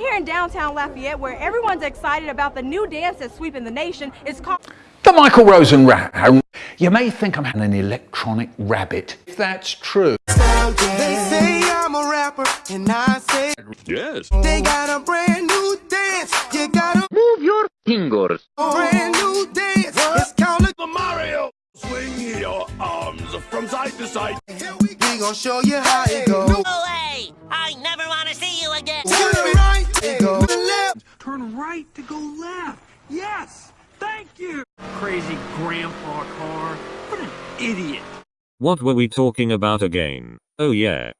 here in downtown Lafayette where everyone's excited about the new dance that's sweeping the nation. It's called The Michael Rosen Round. You may think I'm an electronic rabbit. If that's true. They say I'm a rapper, and I say Yes. they got a brand new dance. You got a Move your fingers. brand new dance. It's called The Mario. Swing your arms from side to side. Here we we gon' show you how it goes. To Go away! I never want to see you again. Right to go left. Yes! Thank you! Crazy grandpa car. What an idiot. What were we talking about again? Oh yeah.